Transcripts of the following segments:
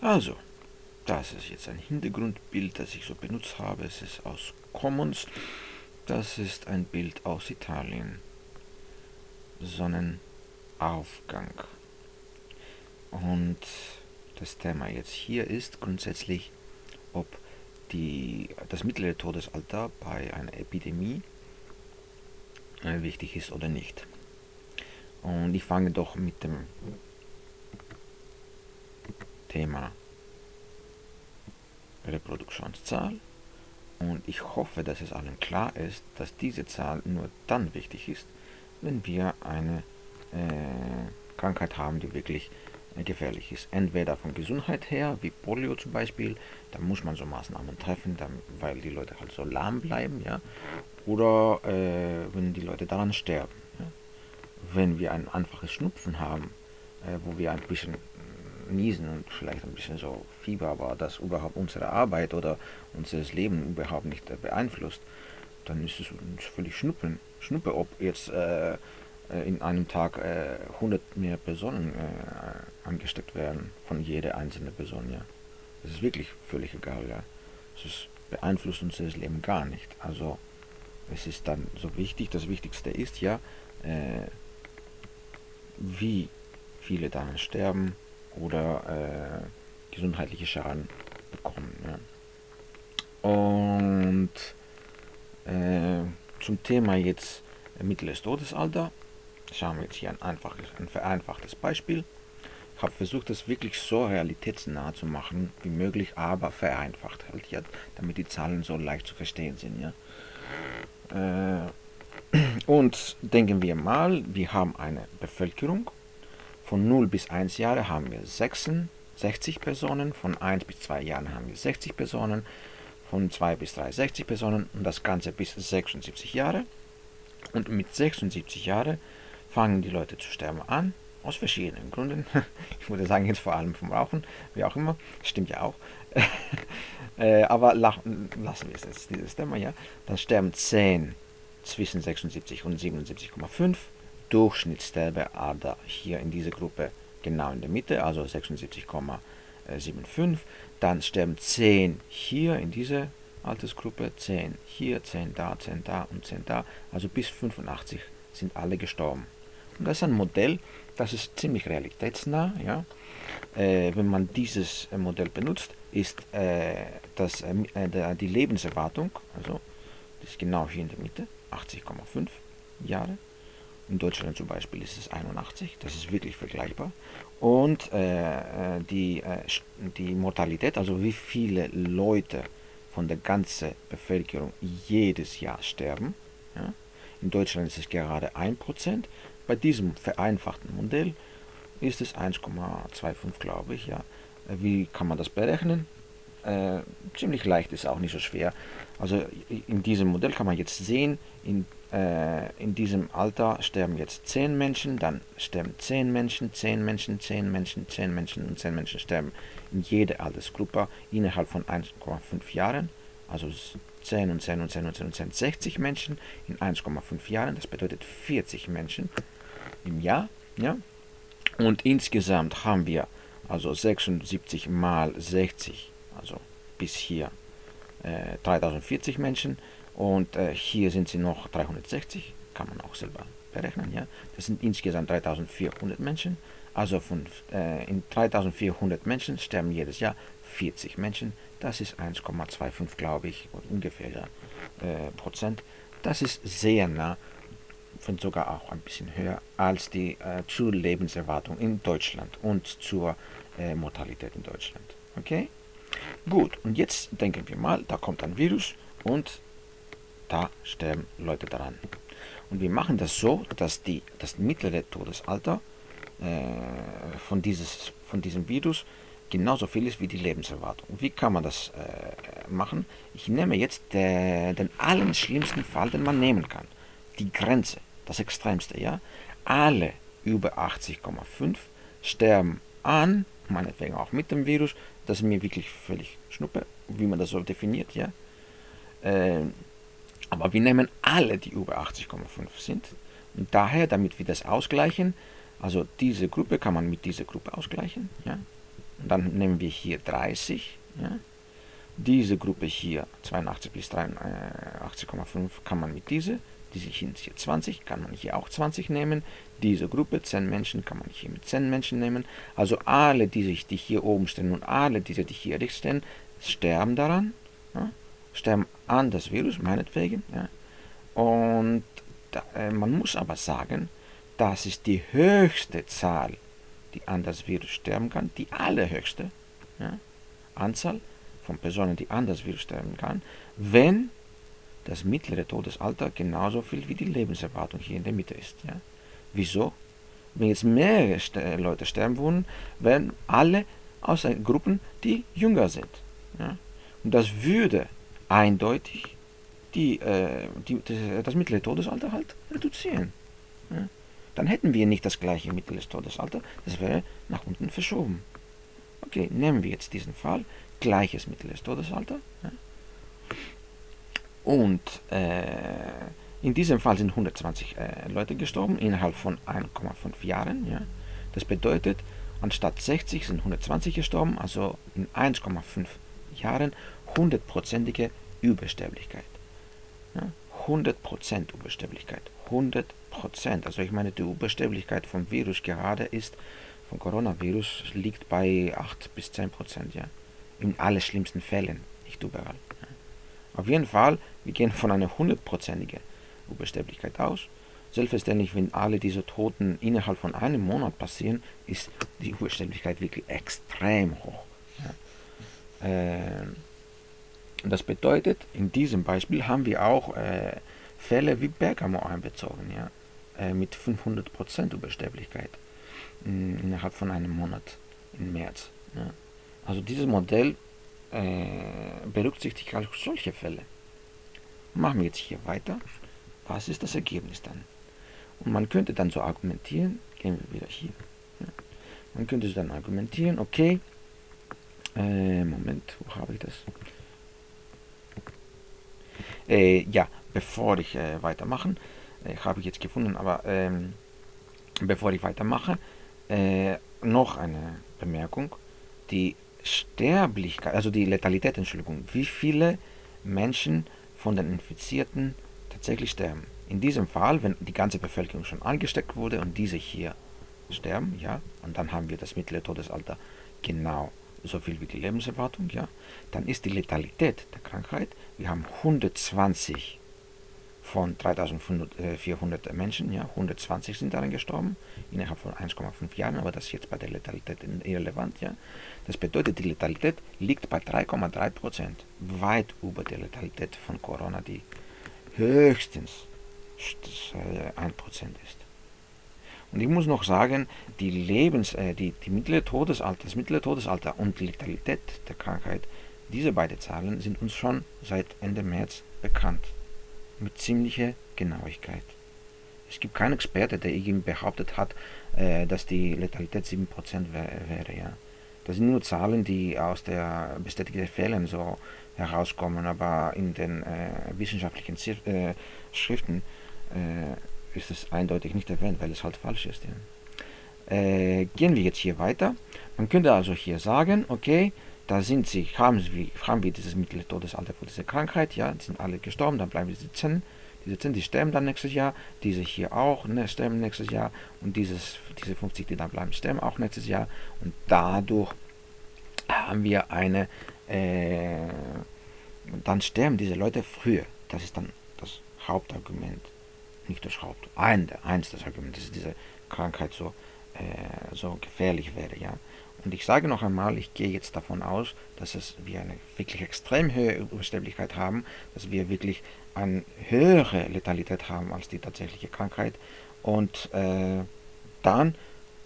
Also, das ist jetzt ein Hintergrundbild, das ich so benutzt habe. Es ist aus Commons. Das ist ein Bild aus Italien. Sonnenaufgang. Und das Thema jetzt hier ist grundsätzlich, ob die, das mittlere Todesalter bei einer Epidemie äh, wichtig ist oder nicht. Und ich fange doch mit dem Thema Reproduktionszahl und ich hoffe, dass es allen klar ist, dass diese Zahl nur dann wichtig ist, wenn wir eine äh, Krankheit haben, die wirklich äh, gefährlich ist. Entweder von Gesundheit her, wie Polio zum Beispiel, da muss man so Maßnahmen treffen, dann, weil die Leute halt so lahm bleiben, ja, oder äh, wenn die Leute daran sterben. Ja? Wenn wir ein einfaches Schnupfen haben, äh, wo wir ein bisschen niesen und vielleicht ein bisschen so Fieber, aber das überhaupt unsere Arbeit oder unser Leben überhaupt nicht beeinflusst, dann ist es uns völlig Schnuppen. Schnuppe, ob jetzt äh, in einem Tag äh, 100 mehr Personen äh, angesteckt werden von jeder einzelnen Person, ja. Das ist wirklich völlig egal, ja. Es beeinflusst unser Leben gar nicht. Also es ist dann so wichtig, das Wichtigste ist ja, äh, wie viele daran sterben, oder äh, gesundheitliche Schaden bekommen. Ja. Und äh, zum Thema jetzt mittleres Todesalter schauen wir jetzt hier ein, einfaches, ein vereinfachtes Beispiel. Ich habe versucht, das wirklich so realitätsnah zu machen wie möglich, aber vereinfacht halt, ja, damit die Zahlen so leicht zu verstehen sind. Ja. Äh, und denken wir mal, wir haben eine Bevölkerung von 0 bis 1 Jahre haben wir 66 Personen, von 1 bis 2 Jahren haben wir 60 Personen, von 2 bis 3 60 Personen und das Ganze bis 76 Jahre. Und mit 76 Jahren fangen die Leute zu sterben an, aus verschiedenen Gründen. Ich würde sagen, jetzt vor allem vom Rauchen, wie auch immer. Stimmt ja auch. Äh, aber lassen wir es jetzt, dieses Thema, ja. Dann sterben 10 zwischen 76 und 77,5 Durchschnittssterbeader hier in dieser Gruppe genau in der Mitte, also 76,75. Dann sterben 10 hier in dieser Altersgruppe, 10 hier, 10 da, 10 da und 10 da. Also bis 85 sind alle gestorben. Und das ist ein Modell, das ist ziemlich realitätsnah. Ja? Äh, wenn man dieses äh, Modell benutzt, ist äh, das, äh, äh, die Lebenserwartung, also das ist genau hier in der Mitte, 80,5 Jahre. In Deutschland zum Beispiel ist es 81, das ist wirklich vergleichbar. Und äh, äh, die, äh, die Mortalität, also wie viele Leute von der ganzen Bevölkerung jedes Jahr sterben. Ja? In Deutschland ist es gerade 1%. Bei diesem vereinfachten Modell ist es 1,25, glaube ich. Ja? Wie kann man das berechnen? Äh, ziemlich leicht ist auch nicht so schwer. Also in diesem Modell kann man jetzt sehen, in äh, in diesem Alter sterben jetzt 10 Menschen, dann sterben 10 Menschen, 10 Menschen, 10 Menschen, 10 Menschen und 10 Menschen sterben in jeder Altersgruppe innerhalb von 1,5 Jahren. Also 10 und 10 und 10 und 10 und 10, 60 Menschen in 1,5 Jahren. Das bedeutet 40 Menschen im Jahr. Ja? Und insgesamt haben wir also 76 mal 60, also bis hier äh, 3040 Menschen und äh, hier sind sie noch 360, kann man auch selber berechnen. Ja? Das sind insgesamt 3400 Menschen. Also von, äh, in 3400 Menschen sterben jedes Jahr 40 Menschen. Das ist 1,25, glaube ich, ungefähr äh, Prozent. Das ist sehr nah, von sogar auch ein bisschen höher als die äh, zur Lebenserwartung in Deutschland und zur äh, Mortalität in Deutschland. Okay? Gut, und jetzt denken wir mal, da kommt ein Virus und da sterben Leute daran. Und wir machen das so, dass die, das mittlere Todesalter äh, von, dieses, von diesem Virus genauso viel ist wie die Lebenserwartung. Wie kann man das äh, machen? Ich nehme jetzt der, den allen schlimmsten Fall, den man nehmen kann. Die Grenze, das Extremste, ja. Alle über 80,5 sterben an, meinetwegen auch mit dem Virus. Das ist mir wirklich völlig schnuppe, wie man das so definiert, ja. Äh, aber wir nehmen alle, die über 80,5 sind. Und daher, damit wir das ausgleichen, also diese Gruppe kann man mit dieser Gruppe ausgleichen. Ja? Und dann nehmen wir hier 30. Ja. Diese Gruppe hier, 82 bis 83,5, kann man mit dieser. Diese hier 20, kann man hier auch 20 nehmen. Diese Gruppe, 10 Menschen, kann man hier mit 10 Menschen nehmen. Also alle, die sich die hier oben stehen und alle, diese, die hier rechts stehen, sterben daran. Ja, sterben an das Virus, meinetwegen. Ja. Und da, äh, man muss aber sagen, das ist die höchste Zahl, die an das Virus sterben kann, die allerhöchste ja, Anzahl von Personen, die an das Virus sterben kann, wenn das mittlere Todesalter genauso viel wie die Lebenserwartung hier in der Mitte ist. Ja. Wieso? Wenn jetzt mehrere Leute sterben würden, werden alle aus Gruppen, die jünger sind. Ja. Und das würde eindeutig die, äh, die, das mittlere Todesalter halt reduzieren. Ja. Dann hätten wir nicht das gleiche mittleres Todesalter, das wäre nach unten verschoben. Okay, nehmen wir jetzt diesen Fall, gleiches mittleres Todesalter. Ja. Und äh, in diesem Fall sind 120 äh, Leute gestorben innerhalb von 1,5 Jahren. Ja. Das bedeutet, anstatt 60 sind 120 gestorben, also in 1,5 Jahren hundertprozentige Übersterblichkeit. Ja, 100% Übersterblichkeit. 100%. Also ich meine, die Übersterblichkeit vom Virus gerade ist, vom Coronavirus liegt bei 8 bis 10%, ja. In allerschlimmsten Fällen, nicht überall. Ja. Auf jeden Fall, wir gehen von einer hundertprozentigen Übersterblichkeit aus. Selbstverständlich, wenn alle diese Toten innerhalb von einem Monat passieren, ist die Übersterblichkeit wirklich extrem hoch. Ja. Äh, das bedeutet, in diesem Beispiel haben wir auch äh, Fälle wie Bergamo einbezogen, ja, äh, mit 500% Übersterblichkeit mh, innerhalb von einem Monat im März. Ja. Also dieses Modell berücksichtigt auch solche Fälle. Machen wir jetzt hier weiter. Was ist das Ergebnis dann? Und man könnte dann so argumentieren, gehen wir wieder hier. Ja. Man könnte dann argumentieren, okay, äh, Moment, wo habe ich das? Äh, ja, bevor ich äh, weitermache, äh, habe ich jetzt gefunden, aber ähm, bevor ich weitermache, äh, noch eine Bemerkung. Die Sterblichkeit, also die Letalität, Entschuldigung, wie viele Menschen von den Infizierten tatsächlich sterben. In diesem Fall, wenn die ganze Bevölkerung schon angesteckt wurde und diese hier sterben, ja, und dann haben wir das mittlere Todesalter genau so viel wie die Lebenserwartung, ja, dann ist die Letalität der Krankheit, wir haben 120 von 3400 Menschen, ja, 120 sind daran gestorben, innerhalb von 1,5 Jahren, aber das ist jetzt bei der Letalität irrelevant, ja. Das bedeutet, die Letalität liegt bei 3,3 Prozent, weit über der Letalität von Corona, die höchstens 1 Prozent ist. Und ich muss noch sagen, die Lebens, äh, die, die mittlere Todesalter, das mittlere Todesalter und die Letalität der Krankheit, diese beiden Zahlen sind uns schon seit Ende März bekannt. Mit ziemlicher Genauigkeit. Es gibt keinen Experte, der irgendwie behauptet hat, äh, dass die Letalität 7% wäre. Ja. Das sind nur Zahlen, die aus der bestätigten Fällen so herauskommen, aber in den äh, wissenschaftlichen Zif äh, Schriften äh, ist es eindeutig nicht erwähnt, weil es halt falsch ist. Ja. Äh, gehen wir jetzt hier weiter. Man könnte also hier sagen, okay, da sind sie, haben, sie, haben wir dieses mittlere Todesalter für diese Krankheit, ja, sind alle gestorben, dann bleiben diese 10, diese 10, die sterben dann nächstes Jahr, diese hier auch, ne, sterben nächstes Jahr und dieses, diese 50, die dann bleiben, sterben auch nächstes Jahr und dadurch haben wir eine, äh, dann sterben diese Leute früher. Das ist dann das Hauptargument nicht das Haupt, ein, eins das Argument, dass diese Krankheit so, äh, so gefährlich wäre. Ja. Und ich sage noch einmal, ich gehe jetzt davon aus, dass es wir eine wirklich extrem hohe Übersterblichkeit haben, dass wir wirklich eine höhere Letalität haben als die tatsächliche Krankheit. Und äh, dann,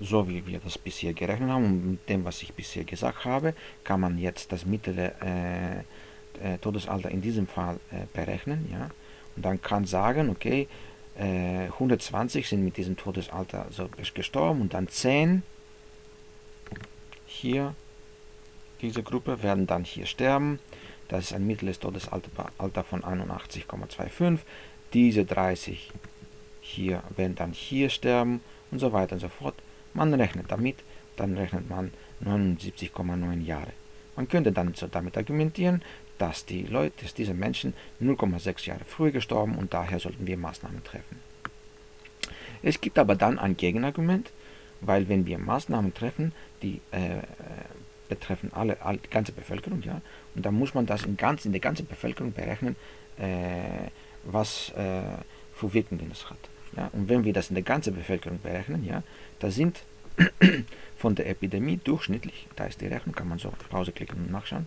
so wie wir das bisher gerechnet haben mit dem, was ich bisher gesagt habe, kann man jetzt das mittlere äh, äh Todesalter in diesem Fall äh, berechnen. Ja? Und dann kann sagen, okay, 120 äh, sind mit diesem Todesalter so gestorben und dann 10 hier, diese Gruppe, werden dann hier sterben. Das ist ein mittleres Todesalter von 81,25. Diese 30 hier werden dann hier sterben und so weiter und so fort. Man rechnet damit, dann rechnet man 79,9 Jahre. Man könnte dann so damit argumentieren, dass die Leute, dass diese Menschen 0,6 Jahre früher gestorben und daher sollten wir Maßnahmen treffen. Es gibt aber dann ein Gegenargument, weil wenn wir Maßnahmen treffen, die äh, betreffen alle, alle, die ganze Bevölkerung, ja, und dann muss man das in, ganz, in der ganzen Bevölkerung berechnen, äh, was äh, für Wirkungen es hat. Ja? Und wenn wir das in der ganzen Bevölkerung berechnen, ja, da sind von der Epidemie durchschnittlich, da ist die Rechnung, kann man so auf Pause klicken und nachschauen,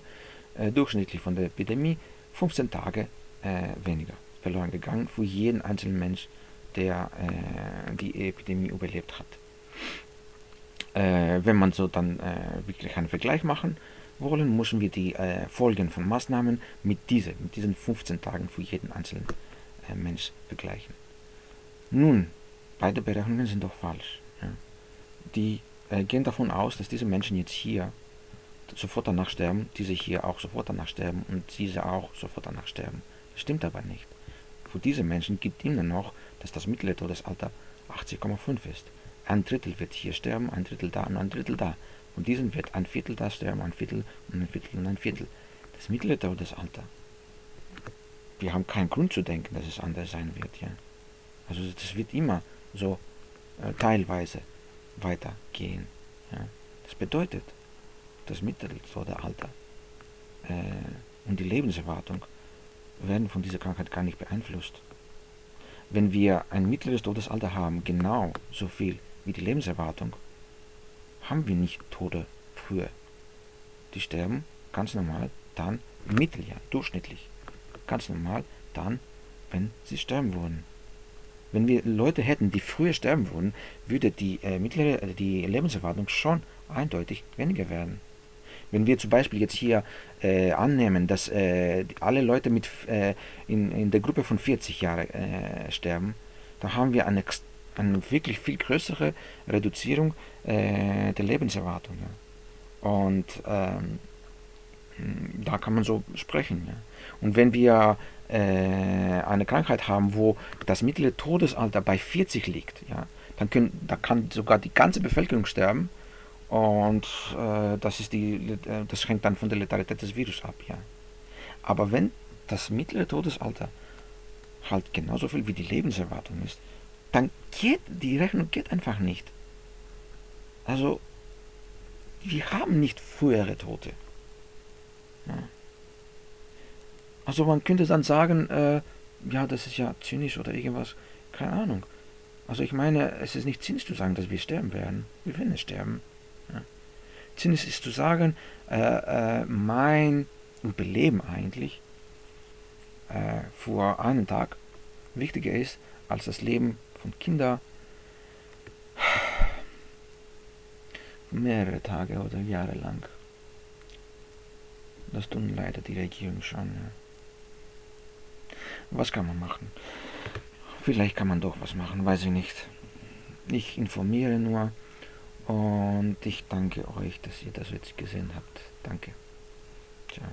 äh, durchschnittlich von der Epidemie 15 Tage äh, weniger verloren gegangen für jeden einzelnen Mensch, der äh, die Epidemie überlebt hat. Äh, wenn man so dann äh, wirklich einen Vergleich machen wollen, müssen wir die äh, Folgen von Maßnahmen mit, diese, mit diesen 15 Tagen für jeden einzelnen Mensch vergleichen. Nun, beide Berechnungen sind doch falsch. Ja. Die gehen davon aus, dass diese Menschen jetzt hier sofort danach sterben, diese hier auch sofort danach sterben und diese auch sofort danach sterben. Das stimmt aber nicht. Für diese Menschen gibt immer noch, dass das mittlere Todesalter 80,5 ist. Ein Drittel wird hier sterben, ein Drittel da und ein Drittel da. Von diesen wird ein Viertel da sterben, ein Viertel und ein Viertel und ein Viertel. Das mittlere Todesalter. Wir haben keinen Grund zu denken, dass es anders sein wird. Ja? Also das wird immer so äh, teilweise weitergehen. Ja? Das bedeutet, das Mittelalter äh, und die Lebenserwartung werden von dieser Krankheit gar nicht beeinflusst. Wenn wir ein mittleres Todesalter haben, genau so viel wie die Lebenserwartung, haben wir nicht Tode früher. Die sterben ganz normal dann im Mitteljahr, durchschnittlich. Ganz normal dann, wenn sie sterben würden. Wenn wir Leute hätten, die früher sterben würden, würde die, äh, mittlere, äh, die Lebenserwartung schon eindeutig weniger werden. Wenn wir zum Beispiel jetzt hier äh, annehmen, dass äh, alle Leute mit, äh, in, in der Gruppe von 40 Jahren äh, sterben, dann haben wir eine, eine wirklich viel größere Reduzierung äh, der Lebenserwartung. Ja. Und ähm, da kann man so sprechen. Ja. Und wenn wir äh, eine Krankheit haben, wo das mittlere Todesalter bei 40 liegt, ja, dann können, da kann sogar die ganze Bevölkerung sterben und äh, das, ist die, äh, das hängt dann von der Letalität des Virus ab. Ja. Aber wenn das mittlere Todesalter halt genauso viel wie die Lebenserwartung ist, dann geht die Rechnung geht einfach nicht. Also, wir haben nicht frühere Tote. Ja. Also man könnte dann sagen, äh, ja, das ist ja zynisch oder irgendwas, keine Ahnung. Also ich meine, es ist nicht zynisch zu sagen, dass wir sterben werden. Wir werden sterben. Sinn ist, zu sagen, äh, äh, mein Überleben eigentlich äh, für einen Tag wichtiger ist als das Leben von Kindern mehrere Tage oder Jahre lang. Das tun leider die Regierung schon. Ja. Was kann man machen? Vielleicht kann man doch was machen, weiß ich nicht. Ich informiere nur. Und ich danke euch, dass ihr das jetzt gesehen habt. Danke. Ciao.